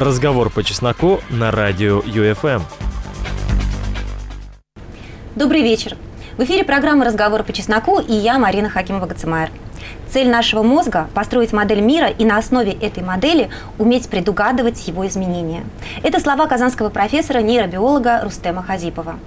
Разговор по чесноку на радио ЮФМ. Добрый вечер. В эфире программа «Разговор по чесноку» и я, Марина Хакимова-Гацемайер. Цель нашего мозга – построить модель мира и на основе этой модели уметь предугадывать его изменения. Это слова казанского профессора, нейробиолога Рустема Хазипова.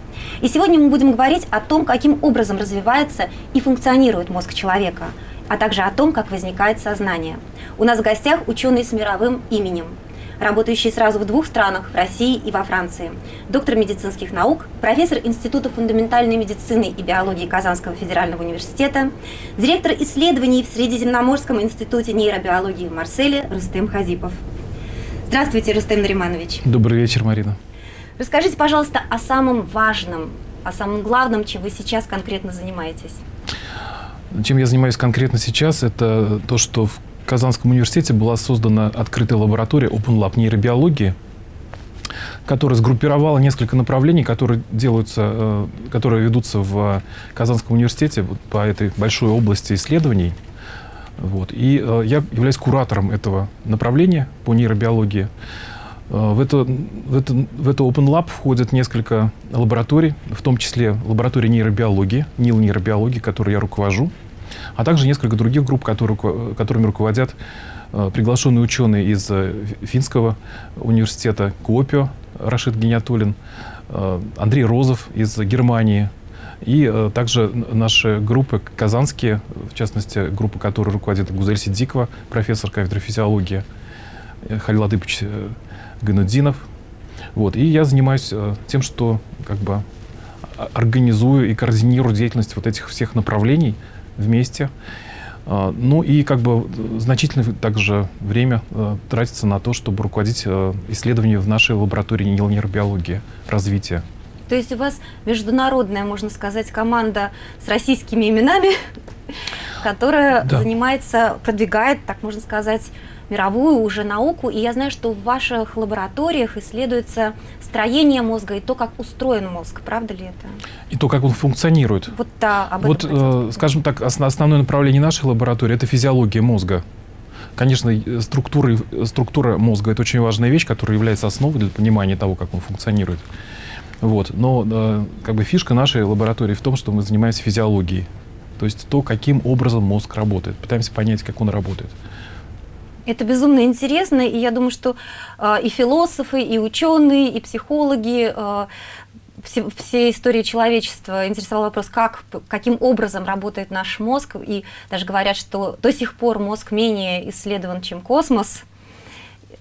И сегодня мы будем говорить о том, каким образом развивается и функционирует мозг человека, а также о том, как возникает сознание. У нас в гостях ученый с мировым именем – работающий сразу в двух странах, в России и во Франции. Доктор медицинских наук, профессор Института фундаментальной медицины и биологии Казанского федерального университета, директор исследований в Средиземноморском институте нейробиологии в Марселе Рустем Хазипов. Здравствуйте, Рустем Нариманович. Добрый вечер, Марина. Расскажите, пожалуйста, о самом важном, о самом главном, чем вы сейчас конкретно занимаетесь. Чем я занимаюсь конкретно сейчас, это то, что в Казанском университете была создана открытая лаборатория Open Lab нейробиологии, которая сгруппировала несколько направлений, которые делаются, э, которые ведутся в Казанском университете по этой большой области исследований. Вот. И э, я являюсь куратором этого направления по нейробиологии. Э, в это, в, это, в это Open Lab входят несколько лабораторий, в том числе лаборатория нейробиологии, НИЛ нейробиологии, которой я руковожу а также несколько других групп, которые, которыми руководят э, приглашенные ученые из э, Финского университета Куопио, Рашид Гениатулин, э, Андрей Розов из Германии, и также наши группы казанские, в частности, группа, которой руководит Гузель Сидикова, профессор кафедры физиологии, Халил Адыпович Ганудинов. Вот. И я занимаюсь тем, что как бы организую и координирую деятельность вот этих всех направлений, вместе. А, ну и как бы значительное также время э, тратится на то, чтобы руководить э, исследованиями в нашей лаборатории нейробиологии развития. То есть у вас международная, можно сказать, команда с российскими именами, которая да. занимается, продвигает, так можно сказать, мировую уже науку, и я знаю, что в ваших лабораториях исследуется строение мозга и то, как устроен мозг. Правда ли это? И то, как он функционирует. Вот, да, об вот э, скажем так, основное направление нашей лаборатории – это физиология мозга. Конечно, структура, структура мозга – это очень важная вещь, которая является основой для понимания того, как он функционирует. Вот. Но э, как бы фишка нашей лаборатории в том, что мы занимаемся физиологией. То есть то, каким образом мозг работает. Пытаемся понять, как он работает. Это безумно интересно, и я думаю, что э, и философы, и ученые, и психологи, э, все, все истории человечества интересовал вопрос, как, каким образом работает наш мозг, и даже говорят, что до сих пор мозг менее исследован, чем космос.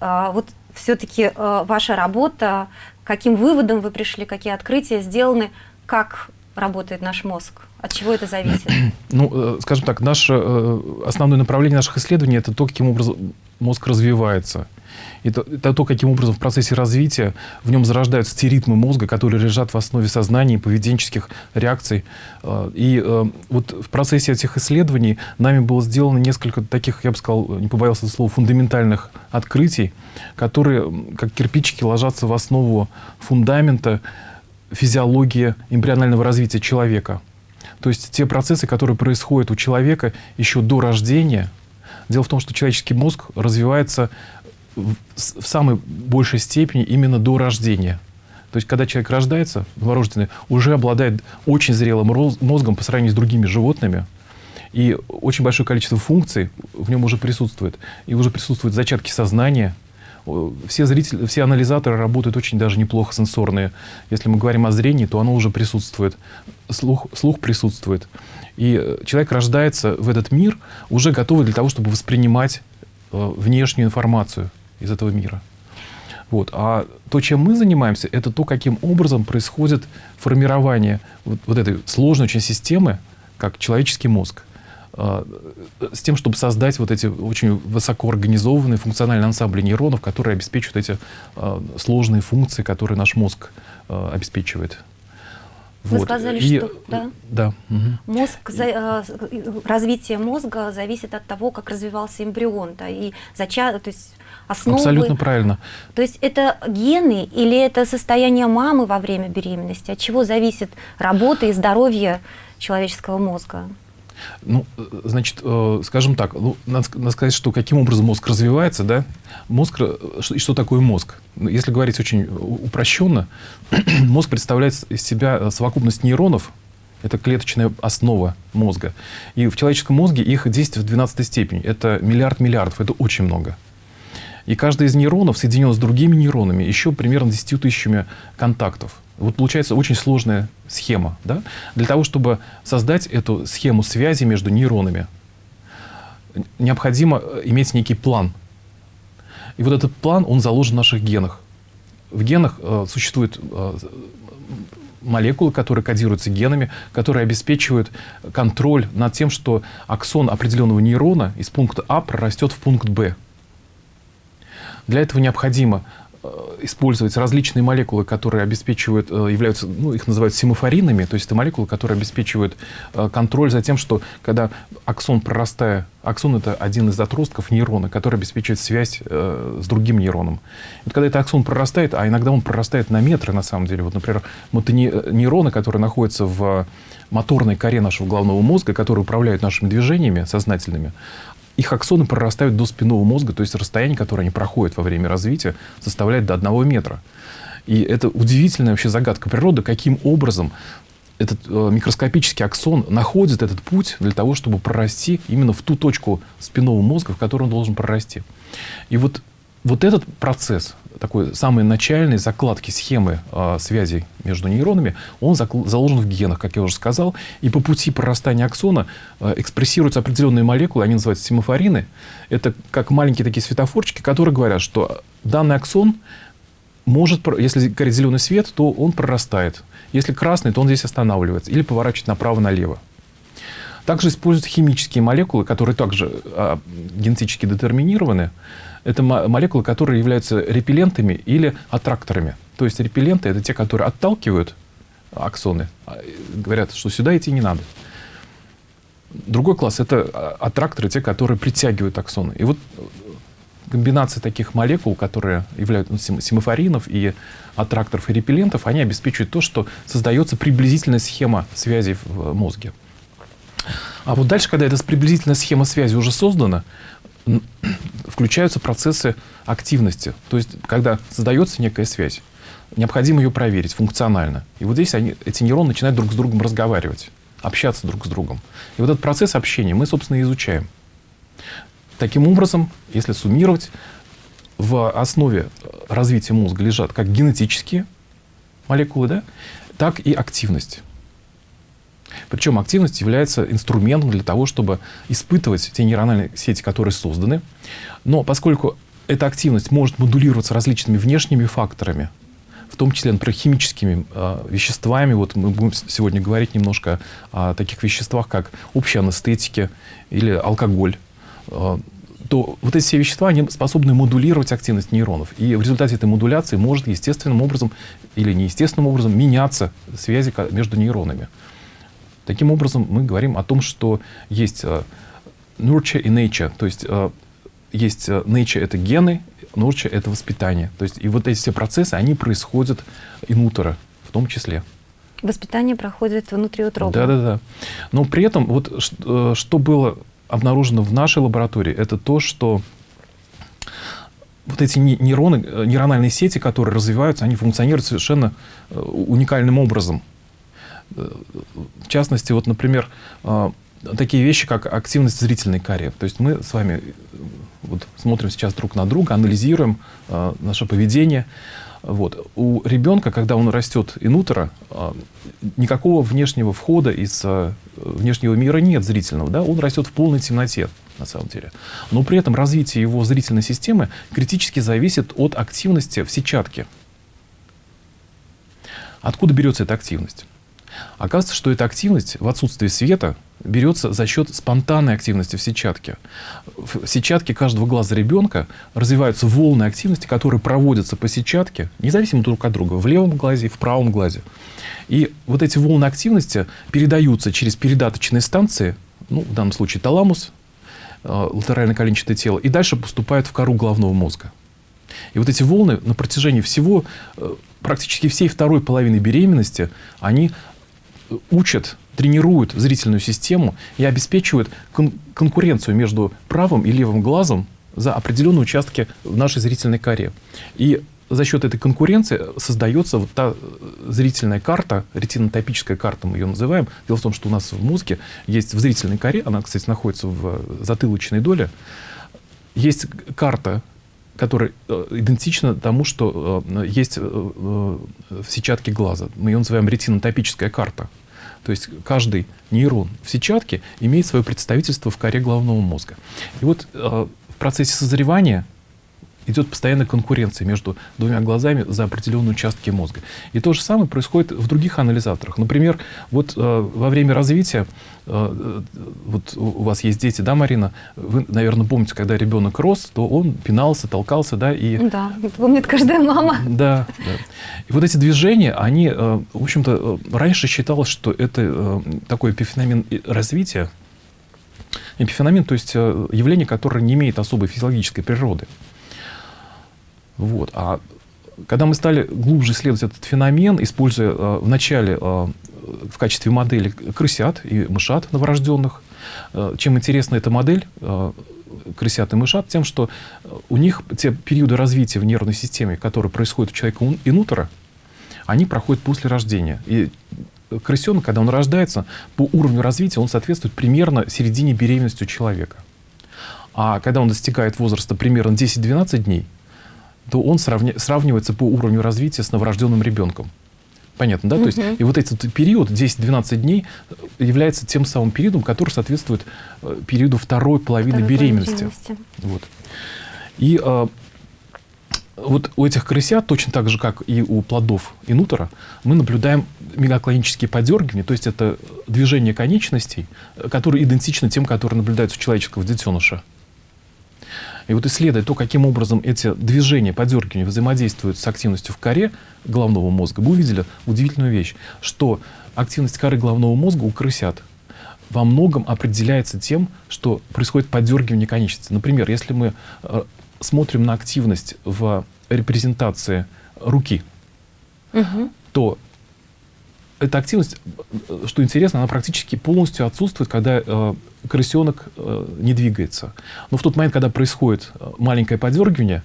Э, вот все-таки э, ваша работа, каким выводом вы пришли, какие открытия сделаны, как работает наш мозг? От чего это зависит? Ну, э, скажем так, наше э, основное направление наших исследований – это то, каким образом мозг развивается. Это, это то, каким образом в процессе развития в нем зарождаются те ритмы мозга, которые лежат в основе сознания и поведенческих реакций. Э, и вот в процессе этих исследований нами было сделано несколько таких, я бы сказал, не побоялся слова, фундаментальных открытий, которые, как кирпичики, ложатся в основу фундамента физиологии эмбрионального развития человека. То есть те процессы, которые происходят у человека еще до рождения. Дело в том, что человеческий мозг развивается в, в самой большей степени именно до рождения. То есть, когда человек рождается, новорожденный, уже обладает очень зрелым мозгом по сравнению с другими животными, и очень большое количество функций в нем уже присутствует. И уже присутствуют зачатки сознания, все зрители, все анализаторы работают очень даже неплохо сенсорные. Если мы говорим о зрении, то оно уже присутствует, слух, слух присутствует. И э, человек рождается в этот мир уже готовый для того, чтобы воспринимать э, внешнюю информацию из этого мира. Вот. А то, чем мы занимаемся, это то, каким образом происходит формирование вот, вот этой сложной очень системы, как человеческий мозг. А, с тем, чтобы создать вот эти очень высокоорганизованные функциональные ансамбли нейронов, которые обеспечивают эти а, сложные функции, которые наш мозг а, обеспечивает. Вы вот. сказали, И, что да? Да. Угу. Мозг, за, развитие мозга зависит от того, как развивался эмбрион, да, и зача, то есть основы. Абсолютно правильно. То есть это гены или это состояние мамы во время беременности? От чего зависит работа и здоровье человеческого мозга? Ну, э, значит, э, скажем так, ну, надо, надо сказать, что каким образом мозг развивается, да? Мозг, э, что, и что такое мозг? Ну, если говорить очень упрощенно, мозг представляет из себя совокупность нейронов, это клеточная основа мозга. И в человеческом мозге их действие в 12 степени. Это миллиард миллиардов, это очень много. И каждый из нейронов соединен с другими нейронами еще примерно 10 тысячами контактов. Вот получается очень сложная схема. Да? Для того, чтобы создать эту схему связи между нейронами, необходимо иметь некий план. И вот этот план, он заложен в наших генах. В генах э, существуют э, молекулы, которые кодируются генами, которые обеспечивают контроль над тем, что аксон определенного нейрона из пункта А прорастет в пункт Б. Для этого необходимо э, использовать различные молекулы, которые обеспечивают, э, являются, ну, их называют семафоринами, то есть это молекулы, которые обеспечивают э, контроль за тем, что когда аксон прорастая, аксон это один из отростков нейрона, который обеспечивает связь с другим нейроном. Вот когда этот аксон прорастает, а иногда он прорастает на метры на самом деле, вот, например, нейроны, которые находятся в моторной коре нашего головного мозга, которые управляют нашими движениями сознательными, их аксоны прорастают до спинного мозга, то есть расстояние, которое они проходят во время развития, составляет до одного метра. И это удивительная вообще загадка природы, каким образом этот э, микроскопический аксон находит этот путь для того, чтобы прорасти именно в ту точку спинного мозга, в которую он должен прорасти. И вот, вот этот процесс, такой самой начальной закладки схемы э, связей между нейронами, он заложен в генах, как я уже сказал. И по пути прорастания аксона э, экспрессируются определенные молекулы, они называются семафорины. Это как маленькие такие светофорчики, которые говорят, что данный аксон может, если горит зеленый свет, то он прорастает. Если красный, то он здесь останавливается или поворачивает направо-налево. Также используются химические молекулы, которые также э, генетически детерминированы это молекулы, которые являются репеллентами или аттракторами. То есть репелленты – это те, которые отталкивают аксоны, а, говорят, что сюда идти не надо. Другой класс – это а, аттракторы, те, которые притягивают аксоны. И вот комбинация таких молекул, которые являются ну, семафоринов и аттракторов и репеллентов, они обеспечивают то, что создается приблизительная схема связи в мозге. А вот дальше, когда эта приблизительная схема связи уже создана, включаются процессы активности. То есть, когда создается некая связь, необходимо ее проверить функционально. И вот здесь они, эти нейроны начинают друг с другом разговаривать, общаться друг с другом. И вот этот процесс общения мы, собственно, и изучаем. Таким образом, если суммировать, в основе развития мозга лежат как генетические молекулы, да, так и активность. Причем активность является инструментом для того, чтобы испытывать те нейрональные сети, которые созданы. Но поскольку эта активность может модулироваться различными внешними факторами, в том числе, например, химическими э, веществами. Вот мы будем сегодня говорить немножко о таких веществах, как общие анестетики или алкоголь. Э, то вот эти все вещества, они способны модулировать активность нейронов. И в результате этой модуляции может естественным образом или неестественным образом меняться связи между нейронами. Таким образом, мы говорим о том, что есть uh, nurture и nature, то есть uh, есть uh, nature — это гены, nurture — это воспитание. То есть и вот эти все процессы, они происходят инутера в том числе. Воспитание проходит внутри утробы. Да, да, да. Но при этом вот что было обнаружено в нашей лаборатории, это то, что вот эти нейроны, нейрональные сети, которые развиваются, они функционируют совершенно уникальным образом. В частности, вот, например, а, такие вещи, как активность зрительной коре. То есть мы с вами э, вот, смотрим сейчас друг на друга, анализируем э, наше поведение. Вот. У ребенка, когда он растет инутера, э, никакого внешнего входа из э, внешнего мира нет зрительного. Да? Он растет в полной темноте, на самом деле. Но при этом развитие его зрительной системы критически зависит от активности в сетчатке. Откуда берется эта активность? Оказывается, что эта активность в отсутствии света берется за счет спонтанной активности в сетчатке. В сетчатке каждого глаза ребенка развиваются волны активности, которые проводятся по сетчатке, независимо друг от друга, в левом глазе и в правом глазе. И вот эти волны активности передаются через передаточные станции, ну, в данном случае таламус, э, латерально-коленчатое тело, и дальше поступают в кору головного мозга. И вот эти волны на протяжении всего, э, практически всей второй половины беременности, они учат, тренируют зрительную систему и обеспечивают кон конкуренцию между правым и левым глазом за определенные участки в нашей зрительной коре. И за счет этой конкуренции создается вот та зрительная карта, ретинотопическая карта мы ее называем. Дело в том, что у нас в мозге есть в зрительной коре, она, кстати, находится в затылочной доле, есть карта, которая э, идентична тому, что э, есть э, в сетчатке глаза. Мы ее называем ретинотопическая карта. То есть каждый нейрон в сетчатке имеет свое представительство в коре головного мозга. И вот в процессе созревания идет постоянная конкуренция между двумя глазами за определенные участки мозга. И то же самое происходит в других анализаторах. Например, вот э, во время развития, э, вот у вас есть дети, да, Марина? Вы, наверное, помните, когда ребенок рос, то он пинался, толкался, да, и... Да, помнит каждая мама. Да, да. И вот эти движения, они, э, в общем-то, э, раньше считалось, что это э, такой эпифеномен развития, эпифеномен, то есть э, явление, которое не имеет особой физиологической природы. Вот. А когда мы стали глубже исследовать этот феномен, используя э, вначале э, в качестве модели крысят и мышат новорожденных, э, чем интересна эта модель э, крысят и мышат? Тем, что у них те периоды развития в нервной системе, которые происходят у человека инутера, они проходят после рождения. И крысенок, когда он рождается, по уровню развития он соответствует примерно середине беременности у человека. А когда он достигает возраста примерно 10-12 дней, то он сравни, сравнивается по уровню развития с новорожденным ребенком. Понятно, да? Угу. То есть, и вот этот период, 10-12 дней, является тем самым периодом, который соответствует э, периоду второй половины второй беременности. беременности. Вот. И а, вот у этих крысят, точно так же, как и у плодов инутера, мы наблюдаем мегаклонические подергивания, то есть это движение конечностей, которые идентичны тем, которые наблюдаются у человеческого детеныша. И вот исследуя то, каким образом эти движения, подергивания взаимодействуют с активностью в коре головного мозга, мы увидели удивительную вещь, что активность коры головного мозга у крысят во многом определяется тем, что происходит подергивание конечности. Например, если мы э, смотрим на активность в репрезентации руки, угу. то эта активность, что интересно, она практически полностью отсутствует, когда э, крысенок э, не двигается. Но в тот момент, когда происходит э, маленькое подергивание,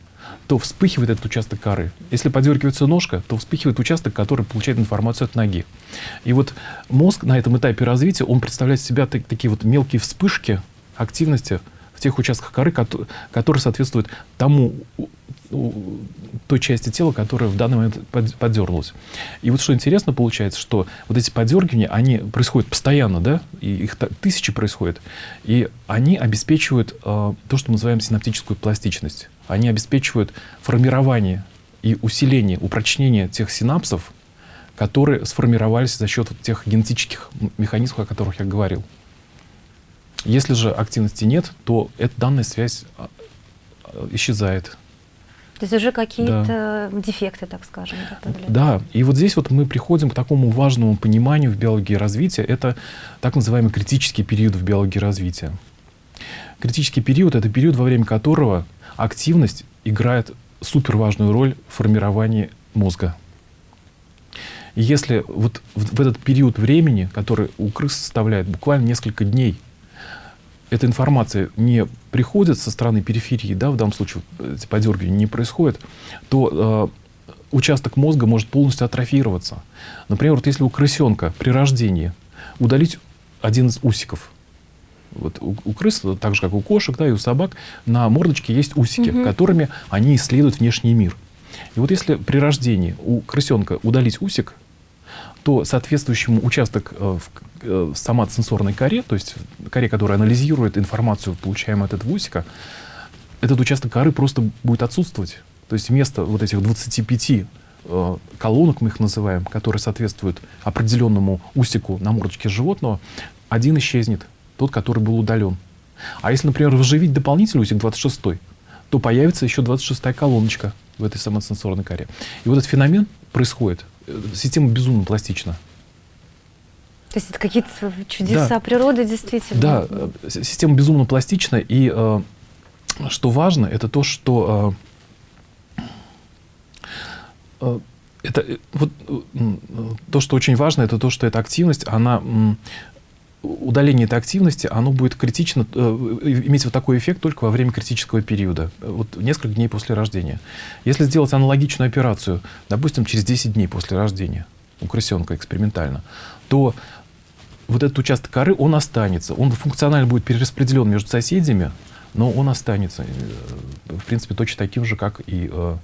то вспыхивает этот участок коры. Если подергивается ножка, то вспыхивает участок, который получает информацию от ноги. И вот мозг на этом этапе развития, он представляет себя так, такие вот мелкие вспышки активности в тех участках коры, которые соответствуют тому той части тела, которая в данный момент подернулась. И вот что интересно получается, что вот эти подергивания, они происходят постоянно, да, и их тысячи происходят, и они обеспечивают э, то, что мы называем синаптическую пластичность. Они обеспечивают формирование и усиление, упрочнение тех синапсов, которые сформировались за счет вот тех генетических механизмов, о которых я говорил. Если же активности нет, то эта данная связь а, а, исчезает. То есть уже какие-то да. дефекты, так скажем. Да, и вот здесь вот мы приходим к такому важному пониманию в биологии развития. Это так называемый критический период в биологии развития. Критический период — это период, во время которого активность играет суперважную роль в формировании мозга. И если вот в, в этот период времени, который у крыс составляет буквально несколько дней, эта информация не приходит со стороны периферии, да, в данном случае эти подергивания не происходят, то э, участок мозга может полностью атрофироваться. Например, вот если у крысенка при рождении удалить один из усиков, вот у, у крыс, так же как у кошек, да, и у собак, на мордочке есть усики, угу. которыми они исследуют внешний мир. И вот если при рождении у крысенка удалить усик, то соответствующему участок э, в э, соматосенсорной коре, то есть коре, которая анализирует информацию, получаемую от этого усика, этот участок коры просто будет отсутствовать. То есть вместо вот этих 25 э, колонок, мы их называем, которые соответствуют определенному усику на мордочке животного, один исчезнет, тот, который был удален. А если, например, выживить дополнительный усик 26, то появится еще 26-я колоночка в этой соматосенсорной коре. И вот этот феномен происходит система безумно пластична. То есть это какие-то чудеса да. природы действительно? Да, э, система безумно пластична, и э, что важно, это то, что э, э, это вот то, что очень важно, это то, что эта активность, она удаление этой активности, оно будет критично, э, иметь вот такой эффект только во время критического периода, вот несколько дней после рождения. Если сделать аналогичную операцию, допустим, через 10 дней после рождения у крысенка экспериментально, то вот этот участок коры, он останется. Он функционально будет перераспределен между соседями, но он останется, э, в принципе, точно таким же, как и э,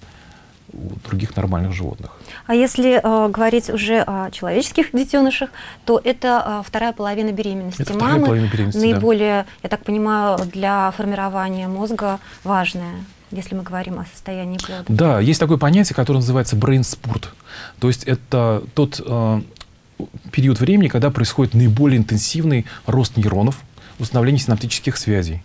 у других нормальных животных. А если э, говорить уже о человеческих детенышах, то это э, вторая половина беременности это мамы. Половина беременности, наиболее, да. я так понимаю, для формирования мозга важная если мы говорим о состоянии плода. Да, есть такое понятие, которое называется brain spurt. То есть это тот э, период времени, когда происходит наиболее интенсивный рост нейронов, установление синаптических связей.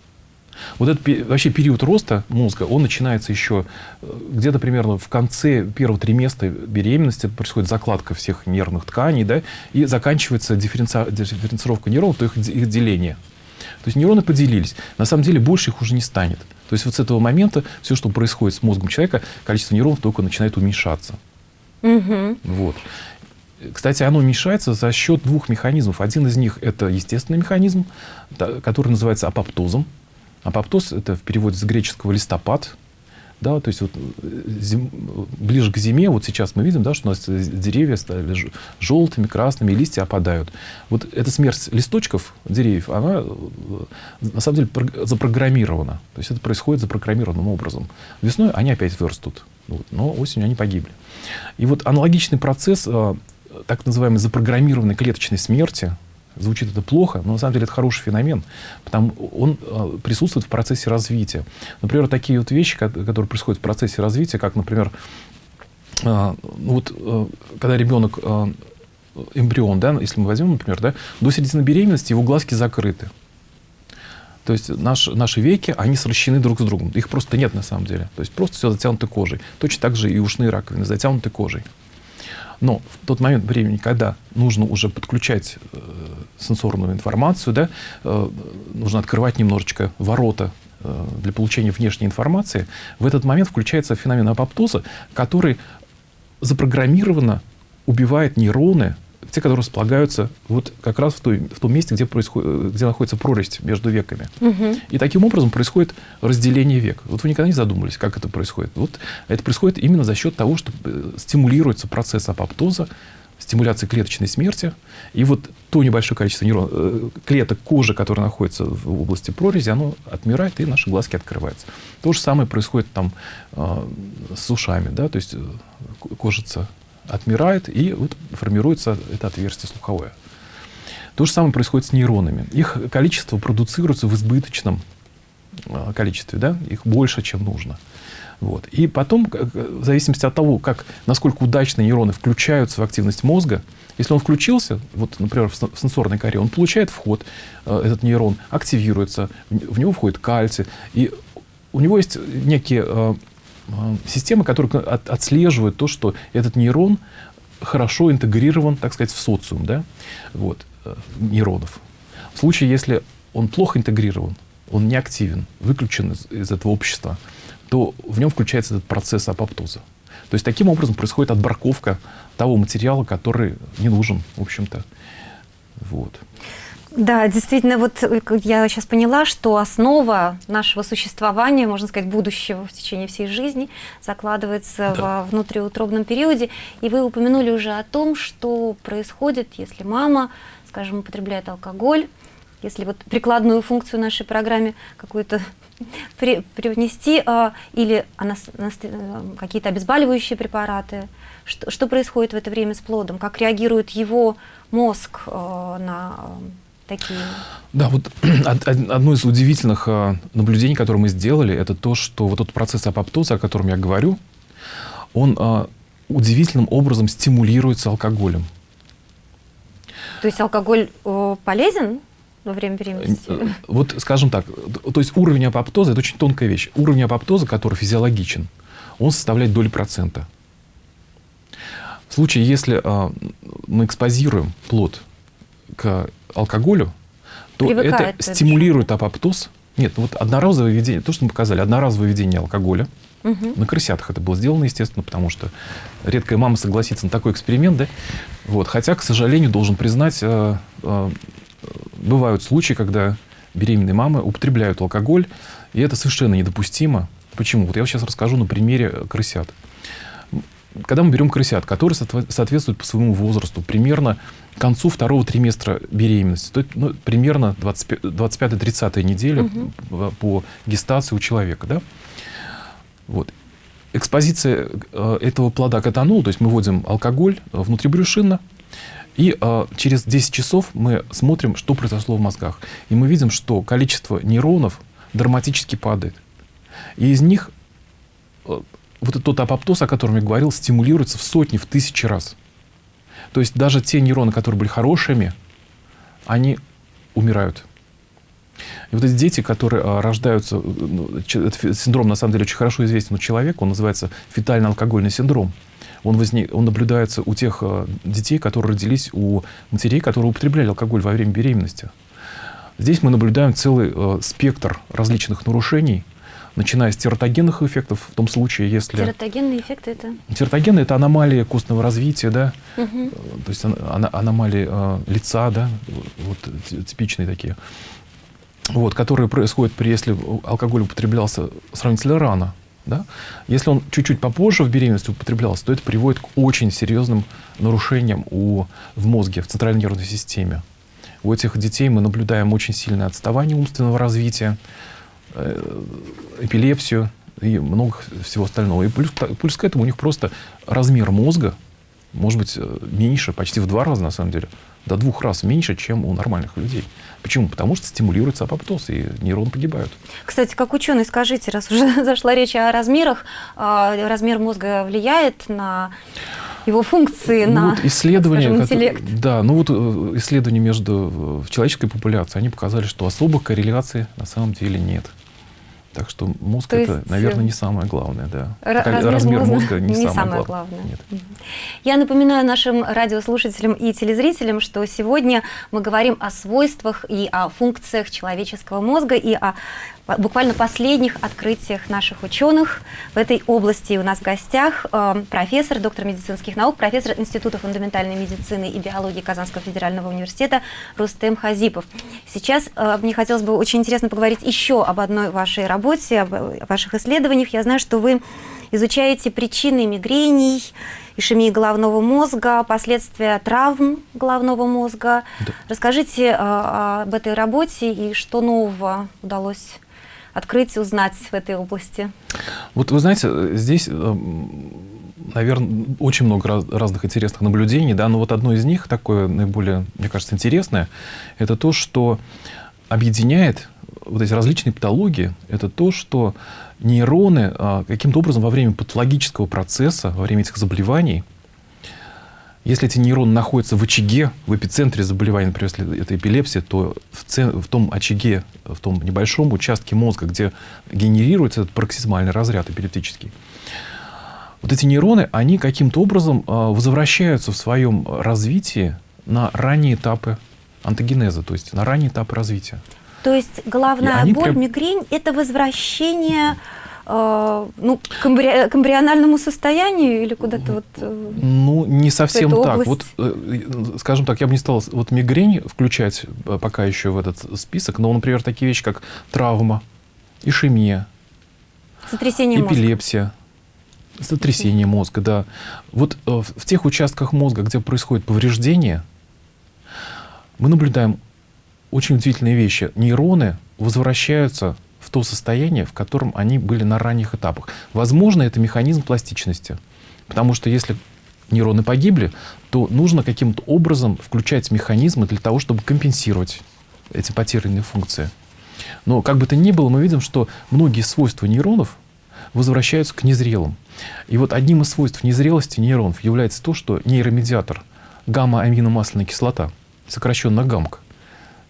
Вот этот вообще период роста мозга, он начинается еще э, где-то примерно в конце первого триместра беременности, происходит закладка всех нервных тканей, да, и заканчивается дифференци... дифференцировка нейронов, то их, их деление. То есть нейроны поделились. На самом деле больше их уже не станет. То есть вот с этого момента все, что происходит с мозгом человека, количество нейронов только начинает уменьшаться. Угу. Вот. Кстати, оно уменьшается за счет двух механизмов. Один из них – это естественный механизм, который называется апоптозом. Апоптоз – это в переводе с греческого «листопад». Да, то есть вот э, зим, ближе к зиме, вот сейчас мы видим, да, что у нас деревья стали желтыми, красными, листья опадают. Вот эта смерть листочков деревьев, она э, на самом деле запрограммирована. То есть это происходит запрограммированным образом. Весной они опять вырастут, вот, но осенью они погибли. И вот аналогичный процесс э, так называемой запрограммированной клеточной смерти, Звучит это плохо, но на самом деле это хороший феномен, потому он э, присутствует в процессе развития. Например, такие вот вещи, которые происходят в процессе развития, как, например, э, ну вот, э, когда ребенок эмбрион, да, если мы возьмем, например, да, до середины беременности его глазки закрыты. То есть наш, наши веки, они сращены друг с другом. Их просто нет на самом деле. То есть просто все затянуто кожей. Точно так же и ушные раковины затянуты кожей. Но в тот момент времени, когда нужно уже подключать э, сенсорную информацию, да, э, нужно открывать немножечко ворота э, для получения внешней информации, в этот момент включается феномен апоптоза, который запрограммированно убивает нейроны, те, которые располагаются вот как раз в, той, в том месте, где, происходит, где находится прорезь между веками. Угу. И таким образом происходит разделение век. Вот вы никогда не задумывались, как это происходит. Вот это происходит именно за счет того, что э, стимулируется процесс апоптоза, стимуляции клеточной смерти. И вот то небольшое количество нейрон, э, клеток кожи, которые находятся в области прорези, оно отмирает, и наши глазки открываются. То же самое происходит там э, с ушами. Да? То есть кожица отмирает, и вот формируется это отверстие слуховое. То же самое происходит с нейронами. Их количество продуцируется в избыточном а, количестве, да? их больше, чем нужно. Вот. И потом, в зависимости от того, как, насколько удачно нейроны включаются в активность мозга, если он включился, вот, например, в сенсорной коре, он получает вход, э, этот нейрон активируется, в него входит кальций, и у него есть некие Э, системы, которые от, отслеживают то, что этот нейрон хорошо интегрирован, так сказать, в социум да? вот, э, нейронов. В случае, если он плохо интегрирован, он не активен, выключен из, из этого общества, то в нем включается этот процесс апоптоза. То есть таким образом происходит отбраковка того материала, который не нужен, в общем-то. Вот. Да, действительно, вот э, я сейчас поняла, что основа нашего существования, можно сказать, будущего в течение всей жизни закладывается да. во внутриутробном периоде. И вы упомянули уже о том, что происходит, если мама, скажем, употребляет алкоголь, если вот прикладную функцию нашей программе какую-то при, привнести, а, или она, э, какие-то обезболивающие препараты, что, что происходит в это время с плодом, как реагирует его мозг а, на такие? Да, вот одно из удивительных а, наблюдений, которые мы сделали, это то, что вот этот процесс апоптоза, о котором я говорю, он а, удивительным образом стимулируется алкоголем. То есть алкоголь полезен во время беременности? Э, вот, скажем так, то есть уровень апоптоза – это очень тонкая вещь. Уровень апоптоза, который физиологичен, он составляет доли процента. В случае, если э, мы экспозируем плод к алкоголю, то Привыкает это стимулирует апоптоз. Нет, ну вот одноразовое введение, то, что мы показали, одноразовое введение алкоголя Угу. На крысятах это было сделано, естественно, потому что редкая мама согласится на такой эксперимент, да? Вот. Хотя, к сожалению, должен признать, э, э, бывают случаи, когда беременные мамы употребляют алкоголь, и это совершенно недопустимо. Почему? Вот я сейчас расскажу на примере крысят. Когда мы берем крысят, которые соответствуют по своему возрасту примерно к концу второго триместра беременности, то есть ну, примерно 25-30 неделя угу. по гестации у человека, да? Вот. Экспозиция э, этого плода к этанолу, то есть мы вводим алкоголь э, внутрибрюшинно, и э, через 10 часов мы смотрим, что произошло в мозгах. И мы видим, что количество нейронов драматически падает. И из них вот тот апоптоз, о котором я говорил, стимулируется в сотни, в тысячи раз. То есть даже те нейроны, которые были хорошими, они умирают. И вот эти дети, которые а, рождаются, э, ну, этот синдром на самом деле очень хорошо известен у человека, он называется фетально-алкогольный синдром. Он, возник, он наблюдается у тех а, детей, которые родились у матерей, которые употребляли алкоголь во время беременности. Здесь мы наблюдаем целый э, спектр различных нарушений, начиная с тератогенных эффектов, в том случае, если... Тератогенные эффекты это? Тератогены – это аномалии костного развития, да, угу. то есть ан аномалии э, лица, да, вот типичные такие вот, которые происходят при, если алкоголь употреблялся сравнительно рано. Да? Если он чуть-чуть попозже в беременности употреблялся, то это приводит к очень серьезным нарушениям у, в мозге, в центральной нервной системе. У этих детей мы наблюдаем очень сильное отставание умственного развития, эпилепсию и много всего остального. И плюс, плюс к этому у них просто размер мозга может быть э, меньше, почти в два раза на самом деле, до двух раз меньше, чем у нормальных людей. Почему? Потому что стимулируется апоптоз, и нейроны погибают. Кстати, как ученый, скажите, раз уже зашла речь о размерах, а, размер мозга влияет на его функции, ну, на вот исследования, скажем, интеллект? Которые, да, ну вот э, исследования между в человеческой популяцией, они показали, что особых корреляций на самом деле нет. Так что мозг То это, есть, наверное, не самое главное, да. Размер, размер мозга, мозга не, не самое, самое главное. главное. Нет. Я напоминаю нашим радиослушателям и телезрителям, что сегодня мы говорим о свойствах и о функциях человеческого мозга и о буквально последних открытиях наших ученых в этой области. У нас в гостях э, профессор, доктор медицинских наук, профессор Института фундаментальной медицины и биологии Казанского федерального университета Рустем Хазипов. Сейчас э, мне хотелось бы очень интересно поговорить еще об одной вашей работе, об ваших исследованиях. Я знаю, что вы изучаете причины мигрений, ишемии головного мозга, последствия травм головного мозга. Да. Расскажите э, об этой работе и что нового удалось открыть и узнать в этой области? Вот вы знаете, здесь, э, наверное, очень много раз, разных интересных наблюдений, да, но вот одно из них, такое наиболее, мне кажется, интересное, это то, что объединяет вот эти различные патологии, это то, что нейроны а, каким-то образом во время патологического процесса, во время этих заболеваний, если эти нейроны находятся в очаге, в эпицентре заболевания, например, если это эпилепсия, то в, цен, в том очаге, в том небольшом участке мозга, где генерируется этот пароксизмальный разряд эпилептический, вот эти нейроны, они каким-то образом э, возвращаются в своем развитии на ранние этапы антогенеза, то есть на ранние этапы развития. То есть главная боль, прям... мигрень – это возвращение э, ну, к, эмбри... к эмбриональному состоянию или куда-то вот э, Ну, не совсем так. Вот, э, скажем так, я бы не стал вот мигрень включать пока еще в этот список, но, например, такие вещи, как травма, ишемия, Сотрясение эпилепсия, мозга. сотрясение мозга, да. Вот в тех участках мозга, где происходит повреждение, мы наблюдаем очень удивительные вещи. Нейроны возвращаются в то состояние, в котором они были на ранних этапах. Возможно, это механизм пластичности. Потому что если нейроны погибли, то нужно каким-то образом включать механизмы для того, чтобы компенсировать эти потерянные функции. Но как бы то ни было, мы видим, что многие свойства нейронов возвращаются к незрелым. И вот одним из свойств незрелости нейронов является то, что нейромедиатор гамма-аминомасляная кислота, сокращенно ГАМК,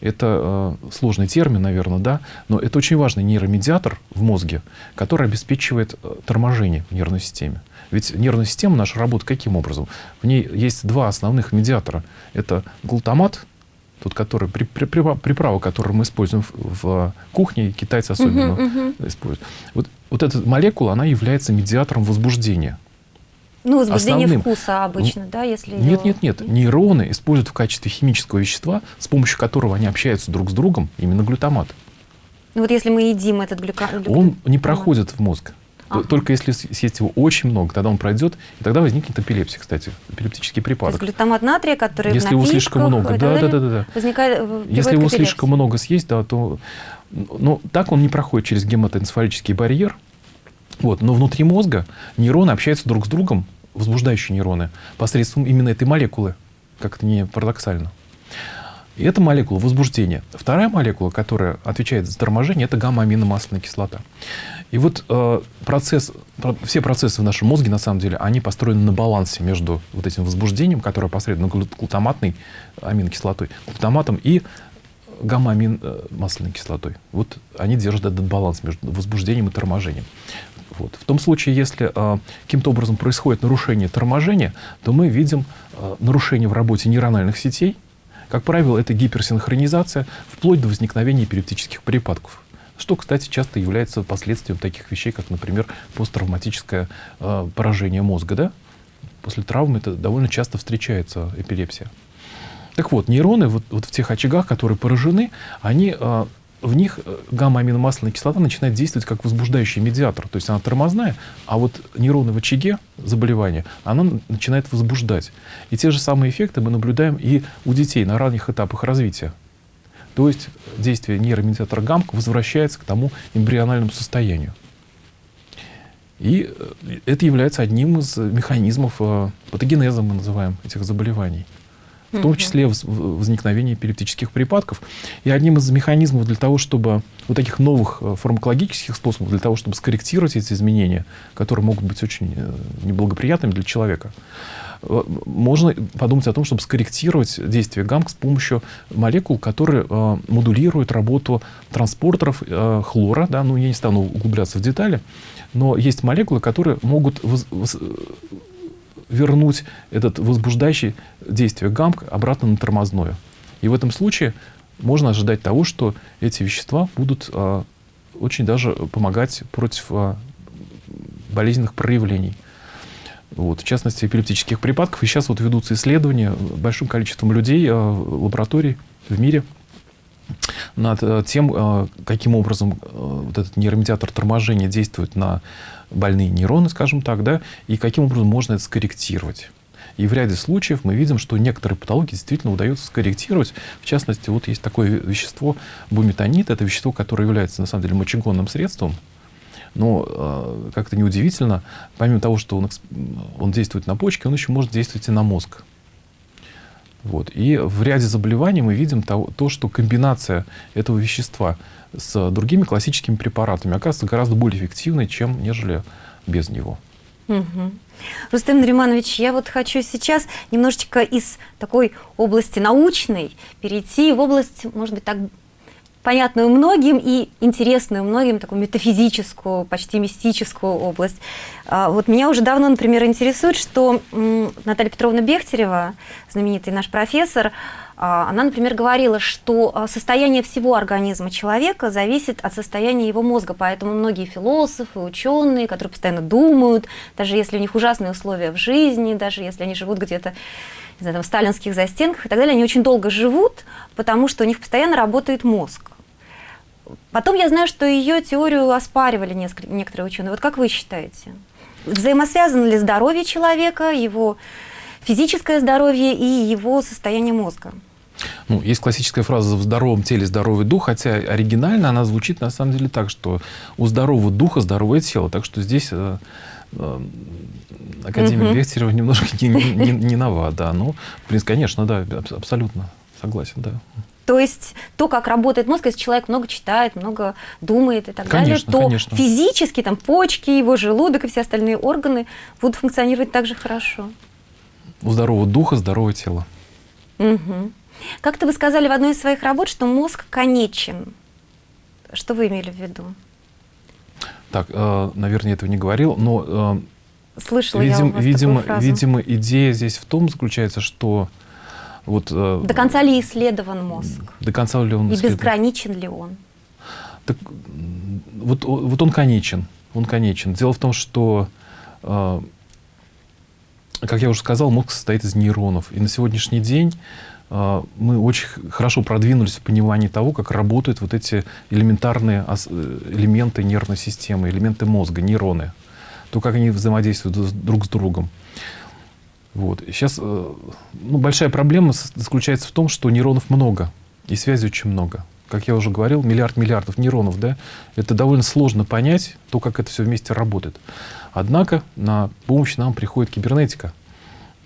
это э, сложный термин, наверное, да, но это очень важный нейромедиатор в мозге, который обеспечивает э, торможение в нервной системе. Ведь нервная система наша работает каким образом? В ней есть два основных медиатора. Это глутамат, тот, который, при, при, приправа, которую мы используем в, в кухне, китайцы особенно uh-huh, uh-huh. используют. Вот вот эта молекула, она является медиатором возбуждения. Ну, возбуждение Основным. вкуса обычно, да, если Нет, нет, нет. Нейроны используют в качестве химического вещества, с помощью которого они общаются друг с другом, именно глютамат. Ну вот если мы едим этот глюка... Он не проходит в мозг. Ага. Только если съесть его очень много, тогда он пройдет, и тогда возникнет эпилепсия, кстати, эпилептический То есть припадок. глютамат натрия, который Если его слишком много, да, да, да, да, да. возникает, в- Если его слишком много съесть, да, то... Но так он не проходит через гематоэнцефалический барьер. Вот, но внутри мозга нейроны общаются друг с другом, возбуждающие нейроны, посредством именно этой молекулы, как это не парадоксально. И это молекула возбуждения. Вторая молекула, которая отвечает за торможение, это гамма-аминомасляная кислота. И вот э, процесс, про- все процессы в нашем мозге, на самом деле, они построены на балансе между вот этим возбуждением, которое посредственно глу- глутаматной аминокислотой, глутаматом и гамма-амин-масляной кислотой. Вот они держат этот баланс между возбуждением и торможением. Вот. В том случае, если э, каким-то образом происходит нарушение торможения, то мы видим э, нарушение в работе нейрональных сетей. Как правило, это гиперсинхронизация, вплоть до возникновения эпилептических припадков. Что, кстати, часто является последствием таких вещей, как, например, посттравматическое э, поражение мозга. Да? После травмы это довольно часто встречается эпилепсия. Так вот, нейроны вот, вот в тех очагах, которые поражены, они, э, в них э, гамма-аминомасляная кислота начинает действовать как возбуждающий медиатор. То есть она тормозная, а вот нейроны в очаге заболевания, она начинает возбуждать. И те же самые эффекты мы наблюдаем и у детей на ранних этапах развития. То есть действие нейромедиатора ГАМК возвращается к тому эмбриональному состоянию. И э, это является одним из механизмов э, патогенеза, мы называем, этих заболеваний. В том числе возникновение эпилептических припадков. И одним из механизмов для того, чтобы вот таких новых э, фармакологических способов, для того, чтобы скорректировать эти изменения, которые могут быть очень э, неблагоприятными для человека, э, можно подумать о том, чтобы скорректировать действие ГАМК с помощью молекул, которые э, модулируют работу транспортеров э, хлора. Да? Ну, я не стану углубляться в детали, но есть молекулы, которые могут воз- воз- вернуть этот возбуждающий действие ГАМК обратно на тормозное. И в этом случае можно ожидать того, что эти вещества будут э, очень даже помогать против э, болезненных проявлений. Вот, в частности, эпилептических припадков. И сейчас вот ведутся исследования большим количеством людей, э, лабораторий в мире над э, тем, э, каким образом э, вот этот нейромедиатор торможения действует на больные нейроны, скажем так, да, и каким образом можно это скорректировать. И в ряде случаев мы видим, что некоторые патологии действительно удается скорректировать. В частности, вот есть такое вещество буметанид. Это вещество, которое является, на самом деле, мочегонным средством. Но, э, как-то неудивительно, помимо того, что он, он действует на почки, он еще может действовать и на мозг. Вот. И в ряде заболеваний мы видим то, то, что комбинация этого вещества с другими классическими препаратами оказывается гораздо более эффективной, чем нежели без него. Мгм. Рустем Нариманович, я вот хочу сейчас немножечко из такой области научной перейти в область, может быть, так понятную многим и интересную многим, такую метафизическую, почти мистическую область. А, Вот меня уже давно, например, интересует, что Наталья Петровна Бехтерева, знаменитый наш профессор, она, например, говорила, что а, состояние всего организма человека зависит от состояния его мозга, поэтому многие философы, ученые, которые постоянно думают, даже если у них ужасные условия в жизни, даже если они живут где-то в сталинских застенках и так далее, они очень долго живут, потому что у них постоянно работает мозг. Потом я знаю, что ее теорию оспаривали несколько, некоторые ученые. Вот как вы считаете? Взаимосвязано ли здоровье человека, его физическое здоровье и его состояние мозга? Ну, есть классическая фраза «в здоровом теле здоровый дух», хотя оригинально она звучит на самом деле так, что у здорового духа здоровое тело. Так что здесь э, э, Академия Мгм. Бехтерева немножко не, не, не- нова, да. Ну, в принципе, конечно, да, аб- абсолютно согласен, да. То есть то, как работает мозг, если человек много читает, много думает и так Конечно, далее, то конечно. физически там почки, его желудок и все остальные органы будут функционировать так же хорошо. У здорового духа здоровое тело. Мгм. Как-то вы сказали в одной из своих работ, что мозг конечен. Что вы имели в виду? Так, э, наверное, я этого не говорил, но э, Слышала я у видим, вас видимо, фразу. видимо, идея здесь в том заключается, что вот э, До конца ли исследован мозг? до конца ли он И исследован? безграничен ли он? Так, вот, вот он конечен. он конечен. Дело в том, что, э, как я уже сказал, мозг состоит из нейронов. И на сегодняшний день мы очень хорошо продвинулись в понимании того, как работают вот эти элементарные э, элементы нервной системы, элементы мозга, нейроны. То, как они взаимодействуют друг с другом. Вот. Сейчас э, ну, большая проблема заключается в том, что нейронов много, и связи очень много. Как я уже говорил, миллиард миллиардов нейронов, да, это довольно сложно понять, то, как это все вместе работает. Однако на помощь нам приходит кибернетика.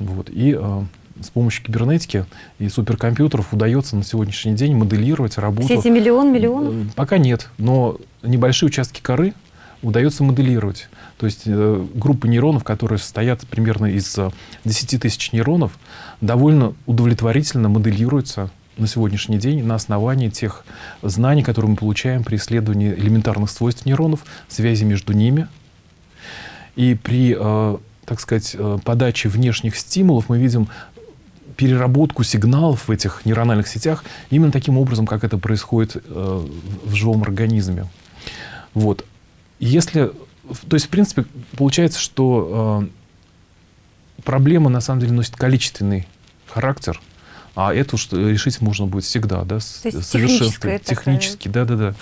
Вот. И э, с помощью кибернетики и суперкомпьютеров удается на сегодняшний день моделировать работу. Все эти миллион миллионов? Э, пока нет, но небольшие участки коры удается моделировать. То есть э, группы нейронов, которые состоят примерно из 10 э, тысяч нейронов, довольно удовлетворительно моделируются на сегодняшний день на основании тех знаний, которые мы получаем при исследовании элементарных свойств нейронов, связи между ними. И при, э, так сказать, э, подаче внешних стимулов мы видим переработку сигналов в этих нейрональных сетях именно таким образом, как это происходит э, в живом организме. Вот. Если, то есть, в принципе, получается, что э, проблема на самом деле носит количественный характер, а это уж решить можно будет всегда, да, совершенствовать технически, да, да, да.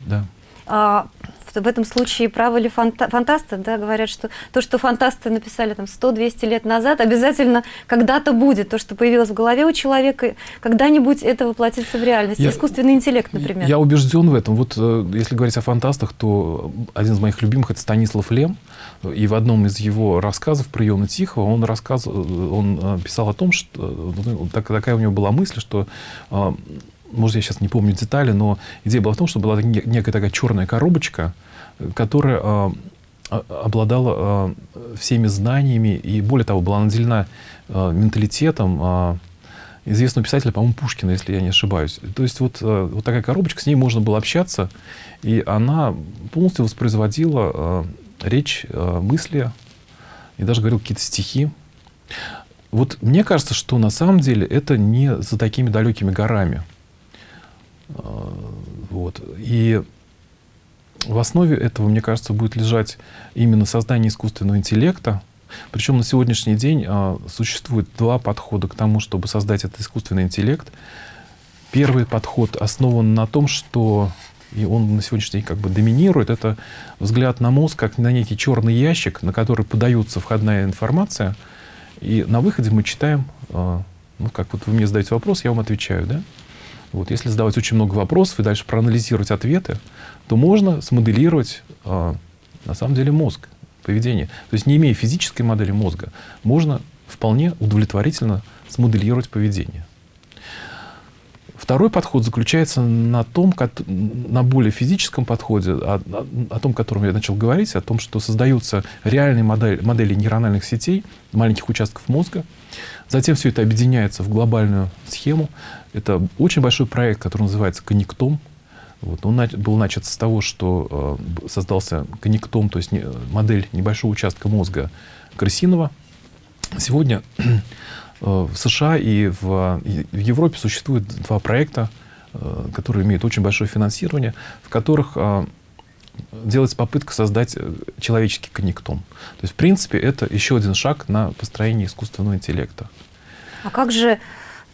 Да. А, в этом случае правы ли фанта фантасты, да, говорят, что то, что фантасты написали там 100-200 лет назад, обязательно когда-то будет, то, что появилось в голове у человека, когда-нибудь это воплотится в реальность. Я, Искусственный интеллект, например. Я убежден в этом. Вот э, если говорить о фантастах, то один из моих любимых это Станислав Лем, и в одном из его рассказов «Приемы Тихого» он, рассказывал, он э, писал о том, что э, такая у него была мысль, что может, я сейчас не помню детали, но идея была в том, что была некая такая черная коробочка, которая э, обладала э, всеми знаниями и, более того, была наделена э, менталитетом известного писателя, по-моему, Пушкина, если я не ошибаюсь. То есть вот, вот такая коробочка, с ней можно было общаться, и она полностью воспроизводила речь, мысли, и даже говорил какие-то стихи. Вот мне кажется, что на самом деле это не за такими далекими горами. А, вот. И в основе этого, мне кажется, будет лежать именно создание искусственного интеллекта. Причем на сегодняшний день а, существует два подхода к тому, чтобы создать этот искусственный интеллект. Первый подход основан на том, что и он на сегодняшний день как бы доминирует, это взгляд на мозг как на некий черный ящик, на который подается входная информация, и на выходе мы читаем, а, ну, как вот вы мне задаете вопрос, я вам отвечаю, да? Вот, если задавать очень много вопросов и дальше проанализировать ответы, то можно смоделировать э, на самом деле мозг, поведение. То есть не имея физической модели мозга, можно вполне удовлетворительно смоделировать поведение. Второй подход заключается на том, на более физическом подходе, о, о, о том, о котором я начал говорить, о том, что создаются реальные модели, модели нейрональных сетей, маленьких участков мозга, Затем все это объединяется в глобальную схему. Это очень большой проект, который называется «Коннектом». Вот. Он был начат с того, что э, создался коннектом, то есть не, модель небольшого участка мозга крысиного. Сегодня э, в США и в, и в Европе существует два проекта, э, которые имеют очень большое финансирование, в которых э, делается попытка создать э, человеческий коннектом. То есть, в принципе, это еще один шаг на построение искусственного интеллекта. А как же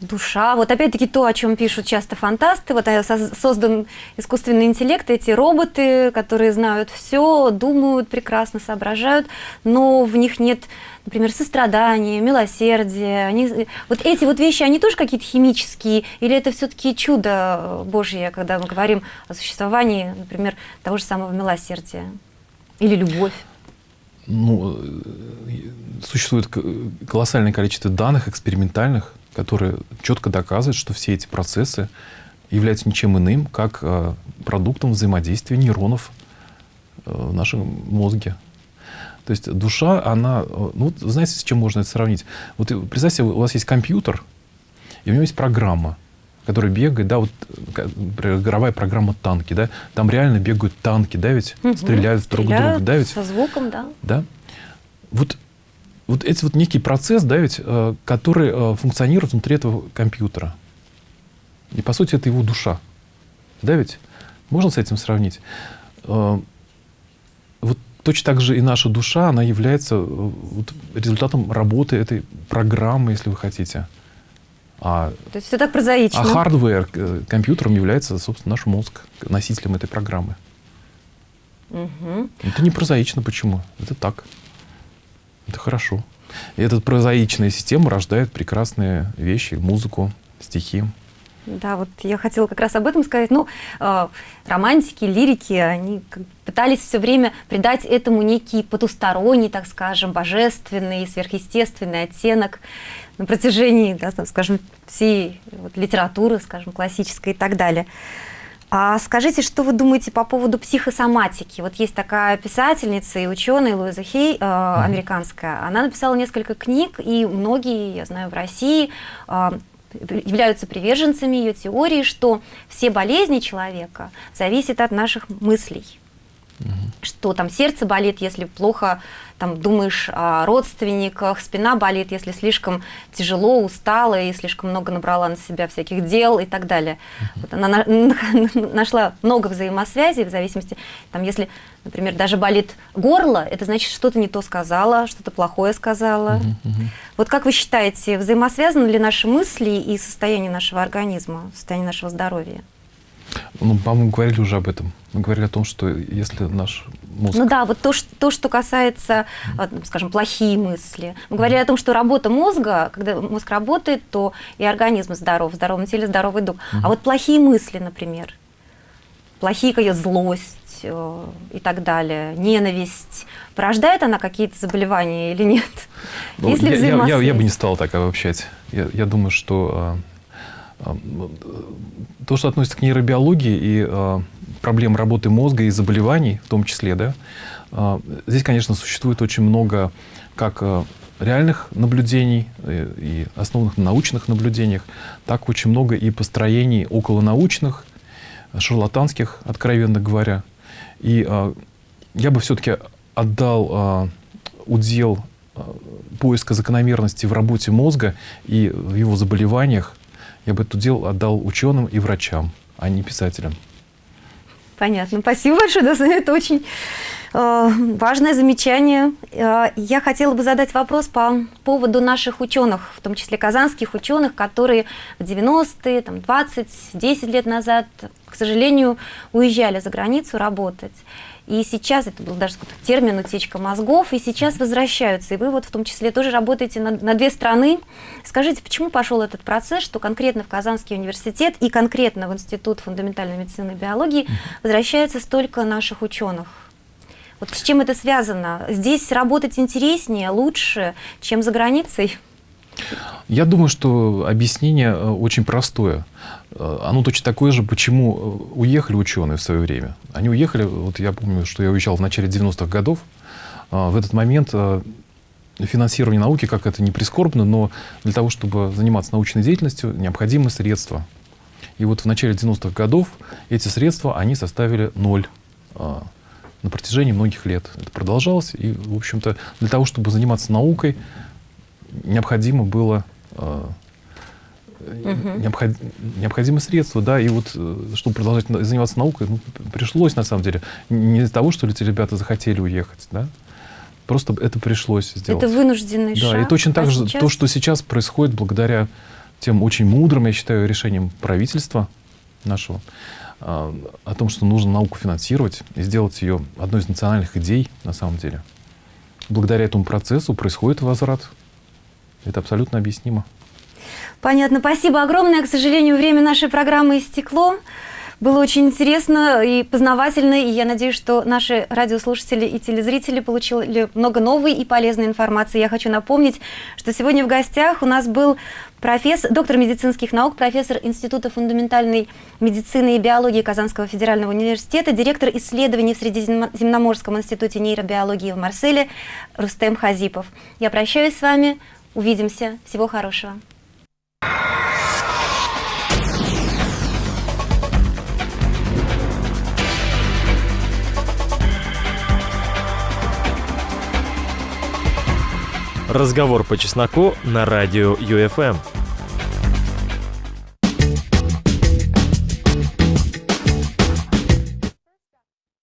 душа. Вот опять-таки то, о чем пишут часто фантасты. Вот э, создан искусственный интеллект, эти роботы, которые знают все, думают прекрасно, соображают, но в них нет, например, сострадания, милосердия. Они, вот эти вот вещи, они тоже какие-то химические, или это все-таки чудо Божье, когда мы говорим о существовании, например, того же самого милосердия или любовь? Ну, э, существует колоссальное количество данных экспериментальных, которые четко доказывают, что все эти процессы являются ничем иным, как э, продуктом взаимодействия нейронов э, в нашем мозге. То есть душа, она... Ну, знаете, с чем можно это сравнить? Вот представьте, у вас есть компьютер, и у него есть программа, которая бегает, да, вот игровая программа танки, да, там реально бегают танки, да, ведь угу, стреляют, друг друга, да, ведь? со звуком, да. Да. Вот вот это вот некий процесс, да, ведь, э, который э, функционирует внутри этого компьютера. И, по сути, это его душа. Да, ведь? Можно с этим сравнить? Э, вот точно так же и наша душа, она является э, результатом работы этой программы, если вы хотите. А, То есть все так прозаично. А hardware э, компьютером является, собственно, наш мозг, носителем этой программы. Угу. Это не прозаично. Почему? Это так. Это хорошо. И эта прозаичная система рождает прекрасные вещи, музыку, стихи. Да, вот я хотела как раз об этом сказать. Ну, э, романтики, лирики, они пытались все время придать этому некий потусторонний, так скажем, божественный, сверхъестественный оттенок на протяжении, да, скажем, всей вот, литературы, скажем, классической и так далее. А скажите, что вы думаете по поводу психосоматики? Вот есть такая писательница и ученая Луиза Хей, э, американская. Она написала несколько книг, и многие, я знаю, в России э, являются приверженцами ее теории, что все болезни человека зависят от наших мыслей. Угу. Что там сердце болит, если плохо там, думаешь о родственниках, спина болит, если слишком тяжело, устала и слишком много набрала на себя всяких дел и так далее. -huh. Вот она нашла много взаимосвязей в зависимости, там, если, например, даже болит горло, это значит, что-то не то сказала, что-то плохое сказала. -huh. Вот как вы считаете, взаимосвязаны ли наши мысли и состояние нашего организма, состояние нашего здоровья? Ну, по-моему, говорили уже об этом. Мы говорили о том, что если наш мозг... Ну да, вот то, что, то, что касается, скажем, плохие мысли. Мы говорили о том, что работа мозга, когда мозг работает, то и организм здоров, в здоровом теле здоровый дух. А вот плохие мысли, например, плохие какая злость э, и так далее, ненависть, порождает она какие-то заболевания или нет? Ну, Если я, я, я, я бы не стал так обобщать. Я, я думаю, что а, то, что относится к нейробиологии и э, проблем работы мозга и заболеваний в том числе, да, э, здесь, конечно, существует очень много как э, реальных наблюдений э, и основанных на научных наблюдениях, так очень много и построений околонаучных, шарлатанских, откровенно говоря. И я бы все-таки отдал удел поиска закономерности в работе мозга и в его заболеваниях я бы это дело отдал ученым и врачам, а не писателям. Понятно. Спасибо большое. Да, это очень э, важное замечание. Э, я хотела бы задать вопрос по поводу наших ученых, в том числе казанских ученых, которые в 90-е, там, 20, 10 лет назад, к сожалению, уезжали за границу работать. И сейчас, это был даже термин «утечка мозгов», и сейчас возвращаются. И вы вот в том числе тоже работаете на, на две страны. Скажите, почему пошел этот процесс, что конкретно в Казанский университет и конкретно в Институт фундаментальной медицины и биологии возвращается столько наших ученых? Вот с чем это связано? Здесь работать интереснее, лучше, чем за границей? Я думаю, что объяснение э, очень простое. Э, оно точно такое же, почему э, уехали ученые в свое время. Они уехали, вот я помню, что я уезжал в начале 90-х годов. В этот момент финансирование науки, как это не прискорбно, но для того, чтобы заниматься научной деятельностью, необходимы средства. И вот в начале 90-х годов эти средства, они составили ноль на протяжении многих лет. Это продолжалось, и, в общем-то, для того, чтобы заниматься наукой, необходимо было э, угу. необход, необходимы средства, да, и вот, э, чтобы продолжать заниматься наукой, ну, пришлось, на самом деле, не из-за того, что эти ребята захотели уехать, да, просто это пришлось сделать. Это вынужденный да, шаг. Да, и точно так а же сейчас... то, что сейчас происходит благодаря тем очень мудрым, я считаю, решениям правительства нашего, э, о том, что нужно науку финансировать и сделать ее одной из национальных идей, на самом деле. Благодаря этому процессу происходит возврат это абсолютно объяснимо. Понятно. Спасибо огромное. К сожалению, время нашей программы истекло. Было очень интересно и познавательно, и я надеюсь, что наши радиослушатели и телезрители получили много новой и полезной информации. Я хочу напомнить, что сегодня в гостях у нас был профессор, доктор медицинских наук, профессор Института фундаментальной медицины и биологии Казанского федерального университета, директор исследований в Средиземноморском институте нейробиологии в Марселе Рустем Хазипов. Я прощаюсь с вами. Увидимся. Всего хорошего. Разговор по чесноку на радио ЮФМ.